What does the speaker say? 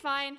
fine.